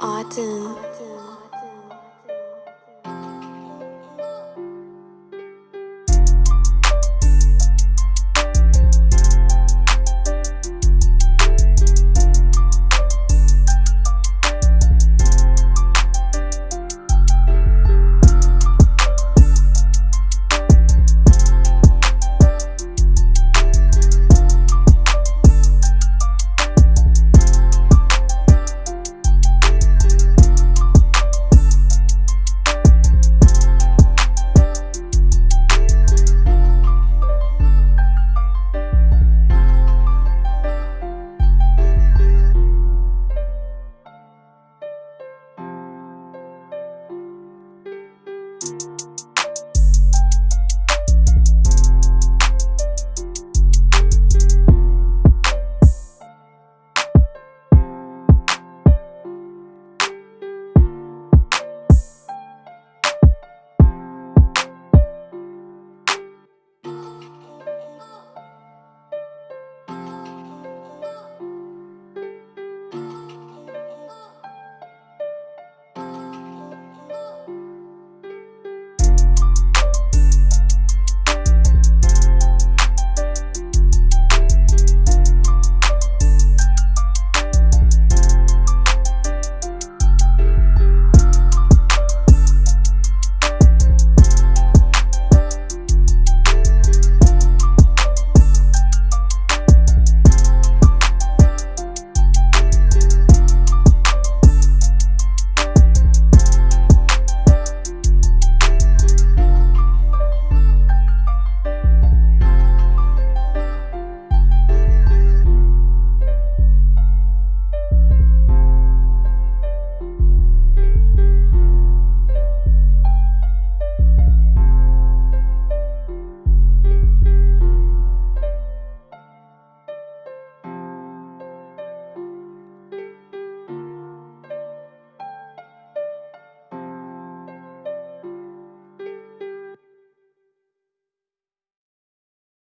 Autumn.